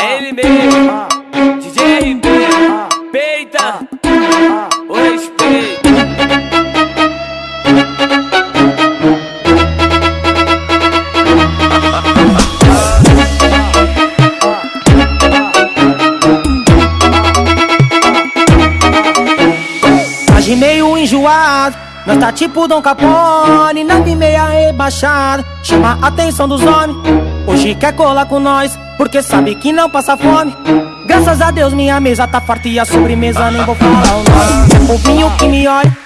Ele mesmo, DJ RB, peita Age meio enjoado, nós tá tipo Dom Capone, nave meia rebaixada, chama a atenção dos homens. Hoje quer colar com nós, porque sabe que não passa fome. Graças a Deus minha mesa tá farta e a sobremesa nem vou falar o nome. É povinho que me olha,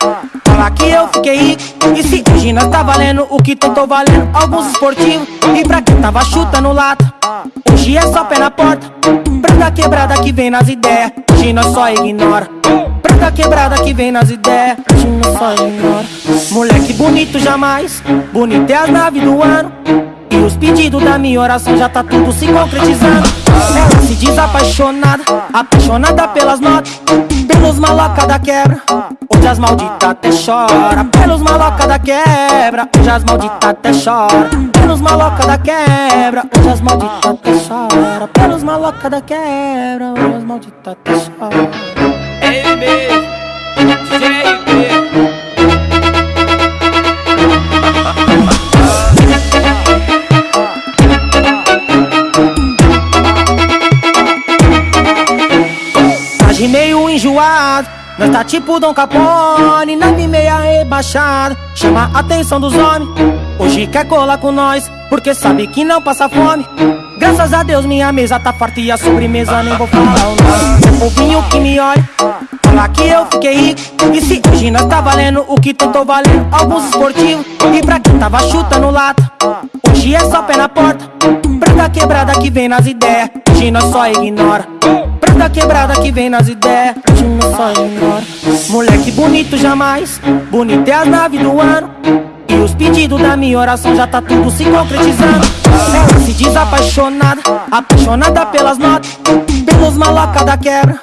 fala que eu fiquei rico. E se hoje nós tá valendo o que tu tô valendo, alguns esportivos. E pra quem tava chutando lata, hoje é só pé na porta. Branca quebrada que vem nas ideias, hoje nós só ignora. Branca quebrada que vem nas ideias, só ignora. Moleque bonito jamais, bonito é as naves do ano. E os pedidos da minha oração já tá tudo se concretizando. Ela se diz apaixonada, apaixonada pelas notas, pelos maloca da quebra. Hoje as malditas até chora, pelos maloca da quebra. Hoje as malditas até chora, pelos maloca da quebra. Hoje as malditas até chora, pelos maloca da quebra. Hoje as até chora. É ele mesmo. Age meio enjoado, nós tá tipo Dom Capone, nave meia rebaixada, chama a atenção dos homens. Hoje quer colar com nós, porque sabe que não passa fome. Graças a Deus minha mesa tá farta e a sobremesa nem vou falar o nome. É povinho que me olha, fala que eu fiquei rico. E se hoje nós tá valendo o que tu tô valendo, alguns esportivos. E pra quem tava chutando lata, hoje é só pé na porta. Branca quebrada que vem nas ideias, hoje nós só ignora. Branca quebrada que vem nas ideias, hoje nós só ignora. Moleque bonito jamais, bonito é as naves do ano. E os pedidos da minha oração já tá tudo se concretizando. Se diz apaixonada, apaixonada pelas notas, pelos maloca da quebra.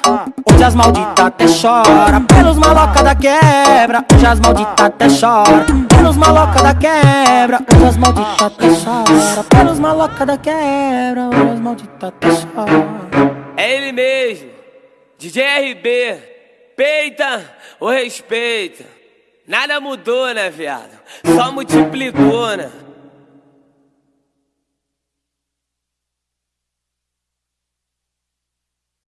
Hoje as malditas até chora, pelos maloca da quebra. Hoje as malditas até chora, pelos maloca da quebra. Hoje as malditas até chora, pelos maloca da quebra. Hoje as malditas até chora. É ele mesmo, DJ RB, peita o respeito. Nada mudou, né, viado? Só multiplicou, né?